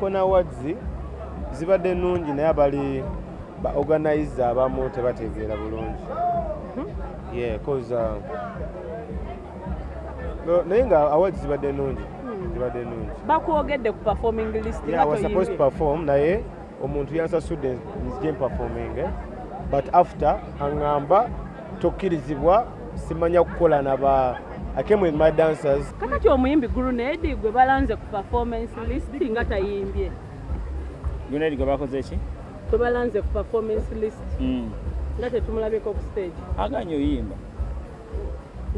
kona awards zibadde nnungi naye abali ba organize abamu tebategeera bulungi. Yeah cause uh, naye nga awards zibadde nnungi zibadde nnungi. Bakwogedde ku performing list supposed to perform naye omuntu yansasudde nzije performing but after aŋŋamba tokkirizibwa simanya kukola naba I came with my dancers kakati omuyimbi gurunedi gwe balanze ku performance list nga tayimbye Grenade gwe bakoze ki? gwe balanze ku performance list Mm. nga tetumulabeko ku stage Aganye oyimba.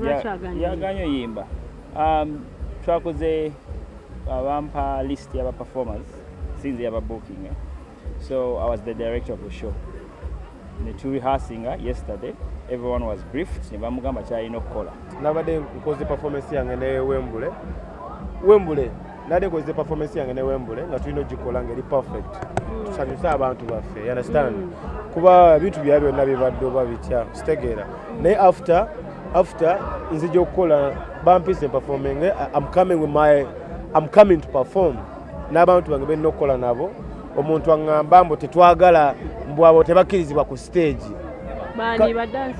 lwaki aganye Yaganye oyimba. Um, twakoze abampa list y'aba performers since yaba booking. Eh? So I was the director of the show. Ne tu rehearsing uh, yesterday. Everyone was briefed. Ne bamugamba kyalina okukola. nabadde nkoze performance yange ne wembule. Wembule nabadde nkoze performance yange ne wembule nga tulina ogikola ngeri perfect. Tusanyuse abantu baffe you understand? Kuba ebintu bya byonna bibadde oba bitya kitegeera naye after after nzija okukola bampise performing I'm coming with my I'm coming to perform. N'abantu bange benina okukola nabo omuntu aŋŋamba mbu tetwagala mbu abo tebakkirizibwa ku stage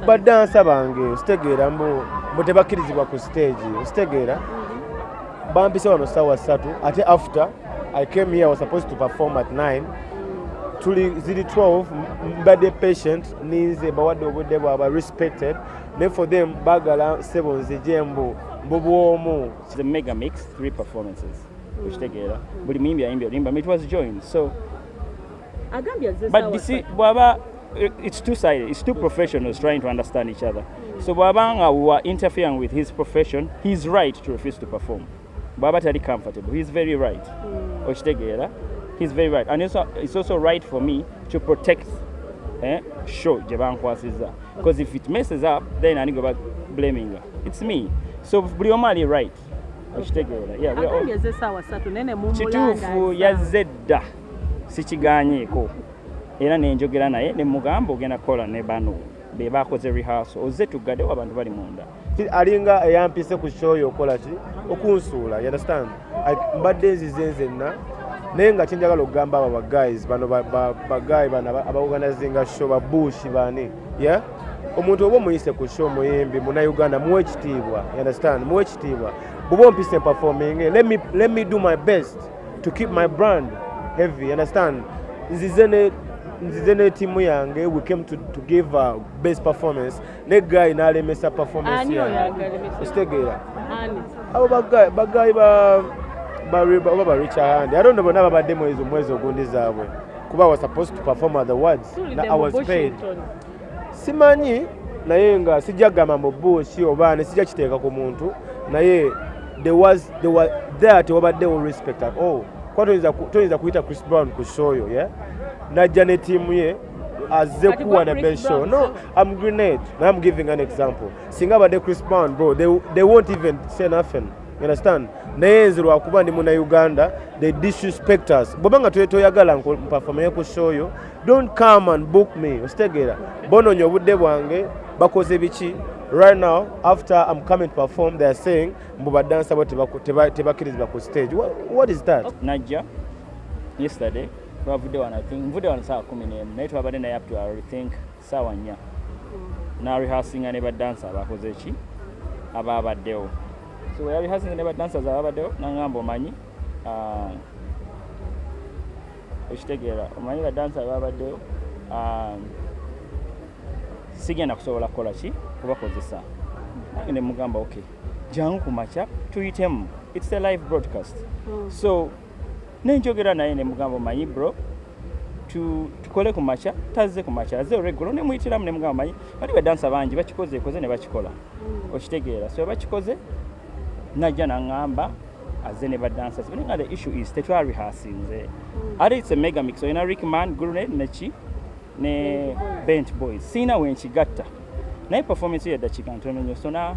badansa bange ositegeera mbu tebakkirizibwa ku stage ositegeera bampise wano saawa ssatu ate after i came here I was supposed to perform at 9 tuli ziri 12 m- mbadde patient ninze bawadde obudde bwabwe respected ne for them baagala sebo nzije mbu mbu bwomu It's a mega mix, three performances. Okitegeera. Buli muyimbi ayimbye olimba. It was joined. So agambye But. Bwaba, it's two sided. It's two professionals trying to understand each other. So Bwabanga were interfering with his profession. He's right to refuse to perform. Bwaba tali comfortable. He's very right. Okitegeera. He's very right. And it's, al- it's also right for me to protect eh, show gye bankwasizza. Because if it messes up, then I go back blaming her. It's me. So buli omu ali right. Okitegeera. We kituufu yazze dda sikiganyeeko era nenjogera naye nemugamba ogenda kukola ne bano be bakoze rehearsal. Ozze tuggaddewo abantu bali munda. Alinga eyampise ku shoyo okola ki? Okunsuula understand? Mbadde nzize nzenna naye nga kyenjagala okugamba abo baguys bano ba- ba- bagayi bano aba- abaorganizinga show babushi bani yeah? Omuntu oba omuyise ku show muyimbi munauganda muwe ekitiibwa understand? Muwe ekitiibwa. Bw'oba ompise performing let me, let me do my best to keep my brand heavy understand? Nzize ne nzize ne tiimu yange we came to, to give a best performance. Ne guy n'alemesa performance yange. okitegeera ani? Abo bagayi bagayi ba ba oba ba richard i don't know bonna babadde mwezi omwezi ogundi zaabwe. Kuba was supposed to perform at the words na i was paid. Simanyi naye nga sijja kugamba mu buusi oba ne sijja kiteeka ku muntu naye there was there was there tewabaddewo respect at all kuba toyinza ku- toyinza kuyita chris brown ku shoyo yeah? najja ne tiimu ye azze kuwa Chris best show. No i'm grenade. Now i'm giving an example. Singa abadde chris brown bro they, they won't even say nothing. Understand? Naye nze lwakuba ndi muna uganda they disrespect us. Bweba nga toy- toyagala mpafomeye ku shoyo don't come and book me. Ositegeera bononya obudde bwange bakoze biki right now after i'm coming to perform they are saying mbu badansa bo tebakkirizibwa ku stage. What, what is that? Najja yesterday twavudde wano I think nvudde wano saawa kumi n'emu naye twabadde naye up to I think saawa nnya narehasinga ne badansa abakoze ki abaabaddewo so yarehasinga ne badansers abaabaddewo naŋŋamba omanyi ah, okitegeera omanyi badansa abaabaddewo ah, sigenda kusobola kukola ki kubakozesa. Nange nemugamba ok jangu ku makya tuyitemu. Its a live broadcast. So nenjogera naye nemugamba omanyi bro tu- tukole ku makya tazze ku makya azze olweggulo. Nemuyitiramu nemugamba manyi bali badansa bangi bakikoze ekoze ne bakikola. Okitegeera. So bakikoze najja naŋŋamba azze ne badansa. Nga the issue is tetwarihasinze ate its a mega mix. Olina rickman grenade neki ne bent boys. Siina wenkigatta naye performance yo yaddakiika ntono nnyo. So na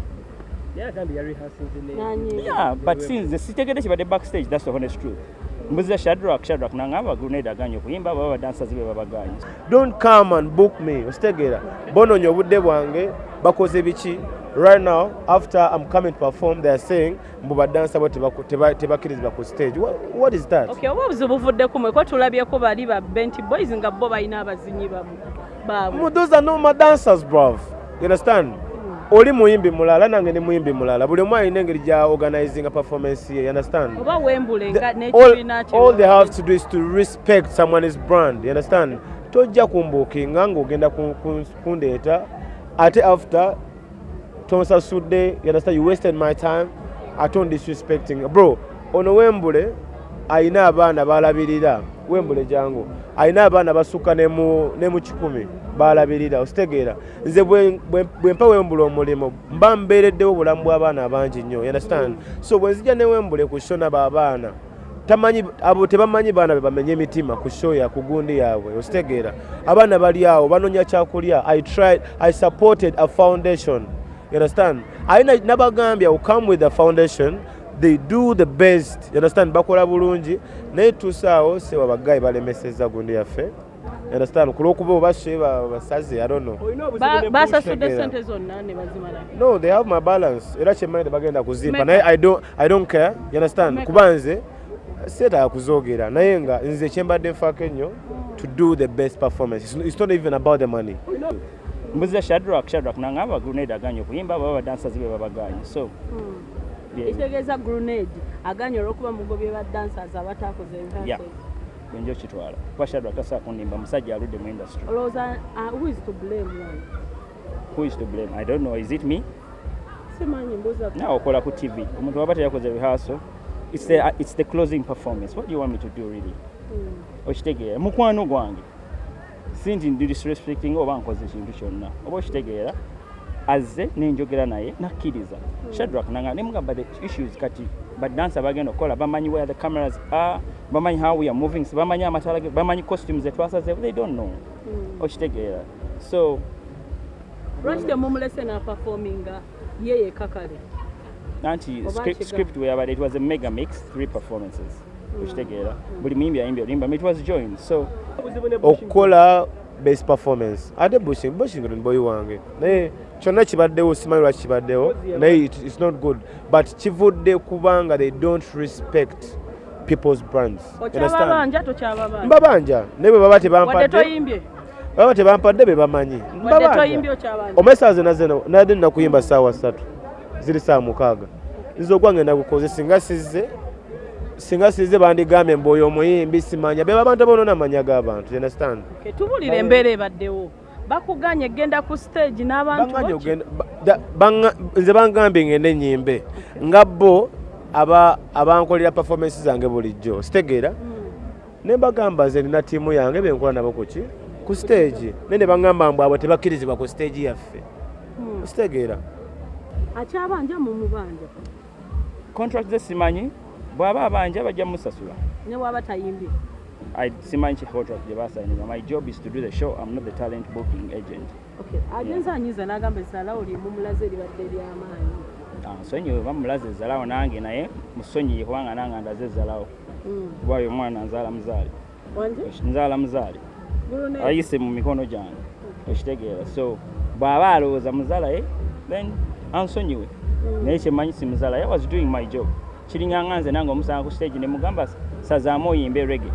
Nanyi. Yeah, but since sitegedde kibadde backstage that's the honest truth. Mbuziza shadrak shadrak naŋŋamba grenade aganye okuyimba baba badansazi be babaganye don't come and book me ositegeera. Bononya obudde bwange bakoze biki right now after i'm coming to perform they are saying mbu badansa bo tebakkirizibwa ku stage. What, what is that? Okay oba obuzibu buvudde ku mwe ko tulabyeko bali ba bent boys nga bo balina abazinyi baabwe those are normal dancers bruv. You understand? Oli muyimbi mulala nange ni muyimbi mulala. Buli omu alina engeri gya organizing performance ye understand? Oba wembule nga n'ekibiina all they have to do is to respect someone's brand you understand? Tojja kumbuukinga ng'ogenda ku- ku- kundeeta ate after tonsasudde you understand? You wasted my time. Ate on disrespecting bro ono wembule ayina abaana balabirira wembule jangu. Ayina abaana basukka ne mu ne mu kikumi balabirira ositegeera nze bwe- bwe bwe mpa wembule omulimu mba mbeereddewo obulamu bw'abaana abangi nnyo you understand? So bwe nzija ne wembule ku shona baabaana tamanyi abo tebamanyi baana be bamenye emitima ku show ya ku gundi yaabwe ositegeera abaana bali awo banoonya kyakulya. I tried i supported a foundation you understand? Ayina nabagambye will come with a foundation they do the best. You understand? Bakola bulungi. Naye tuusaawo sewa bagayi balemeseza gundi yaffe. You understand? Ku lw'okuba oba she ba- basaze i don't know. Ba- basasudde Tegeera. sente zonna ne bazimala. No they have my balance. Era kyemmanyi tebagenda kuzimpa Meka. naye I don't, i don't care. You understand? Meka. kuba nze seetaaga kuzoogera naye nga nze kyembadde nfaako ennyo to do the best performance. It's, it's not even about the money mbuziza shadrak shadrak nangamba grenade aganye okuyimba baba badansers be babaganye so. Yeah, ekitegeeza grenade aganye olw'okuba mugobye ba dancers abataakoze Yeah. rehearsals. njo kitwala. Kuba shadrak tasaa kundimba musajja aludde mu industry. Olowooza uh, who is to blame one who is to blame? I don't know. Is it me? Simanyi mbuuza nawe okola ku tv omuntu waba teyakoze rehearsal it's the, it's the closing performance. What do you want me to do really? Mm. okitegeera. Mukwano gwange si nti ndi disrespecting oba nkoze ekintu kyonna. Oba okitegeera azze nenjogera naye nakkiriza. Shadrak nanga nemugamba the issues kati badansa bagenda okukola bamanyi where the cameras are bamanyi how we are moving bamanyi amatala bamanyi costumes zetwasazeewo they don't know. Mm. okitegeera. So lwaki temumulese naperforminga ye yekka kale anti script weyabadde it was a mega mix three performances okitegeera buli muyimbi ayimbi olimba it was joined so. Okukola best performance. Ate bushing bushing ni boyi wange. Naye kyonna kibaddewo simanyi lwaki kibaddewo. Naye it- it's not good. But kivudde kubanga they don't respect people's brands. Mbabanja. Naye bwe baba tebampadde baba tebampadde be bamanyi. Nazze nadde nakuyimba saawa ssatu. Ziri saa mukaaga. Nze ogwange nagukoze singa sizze singa sizze bandigambye mbu oyo omuyimbi simanya. Be babantu abonoona amanya g'abantu you understand? Okay, tubulire embeera ebaddewo. Bakuganye genda ku stage n'abantu nze bangambye ngende nyimbe nga bo aba abankolera performance zange bulijjo. Sitegeera. Mm. ne mbagamba nze nina ttiimu yange benkola nabo kuki ku stage. Naye ne bangamba mbu abo tebakkirizibwa ku stage yaffe. Mm. sitegeera. Akyabanja mu mubanja. Contract ze simanyi bw'aba abanja bajja musasula ne bw'aba tayimbye. I simanyi ki contract gye and my job is to do the show. I'm not the talent booking agent. Okay, agenza anyiza n'agamba essalawo limu mulaze libadde ly'amaanyi. Ah, nsonyiwe bamulaze ezzalawo nange naye musonyiye kubanga nange ndaze ezzalawo Mm. kuba oyo omwana nzaala muzaale nzaala muzaale ayise mu mikono gyange. Okitegeera so bw'aba alowooza muzaalaye then ansonyiwe. Mm. naye kyemanyi si muzaalaye i was doing my job kiringanga nze nange omusanga ku stage ne mugamba sazaamu oyimbe rege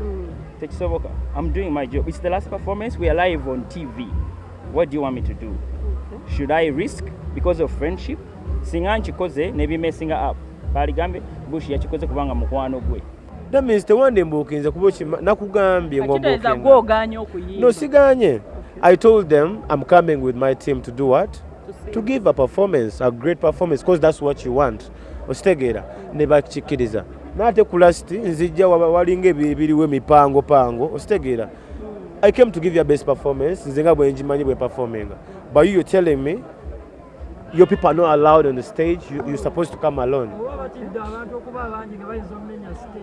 Mm. tekisoboka. I'm doing my job. It's the last performance. We are live on tv what do you want me to do? Okay. should i risk because of friendship? Singa nkikoze nebimesinga up. Baligambye bush yakikoze kubanga mukwano gwe. That means tewandimbuukinze kuba nakugambye no siganye. I told them i'm coming with my team to do what? To to give a performance a great performance because that's what you want okitegeera ne bakikkiriza naate ku lasti nzijja walinga ebi- ebiriwo emipango pango okitegeera i came to give you a best performance nze nga bwe ngimanyi bwe performinga. But you telling me your people are not allowed on the stage you, you're supposed to come alone.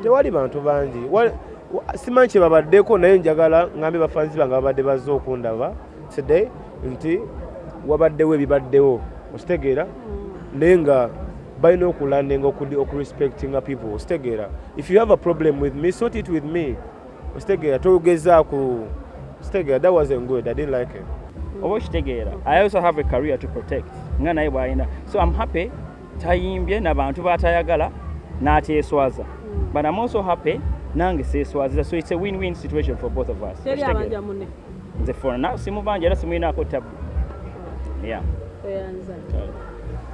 Tewali bantu bangi. Simanyi kye babaddeko naye njagala ngambe bafanzi bange babadde bazze okundaba today nti wabaddewo ebibaddewo. Okitegeera naye nga balina okulandinga okurespectinga people. Okitegeera if you have a problem with me sort it with me. Okitegeera togeza ku okitegeera that wasn't good. I didn't like it. Oba okitegeera i also have a career to protect. Nga naye bw'alina so i'm happy. Tayimbye nabantu batayagala n'ateeswaza. But i'm also happy nange seeswaziza. So it's a win-win situation for both of us. Nze fona simubanja era simuyinaako tabu yeah. Oyanza Kale.